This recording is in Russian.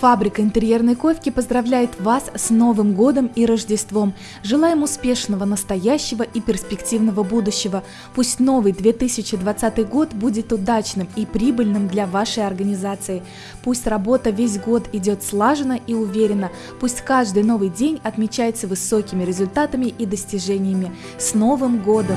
Фабрика интерьерной ковки поздравляет вас с Новым годом и Рождеством. Желаем успешного настоящего и перспективного будущего. Пусть новый 2020 год будет удачным и прибыльным для вашей организации. Пусть работа весь год идет слаженно и уверенно. Пусть каждый новый день отмечается высокими результатами и достижениями. С Новым годом!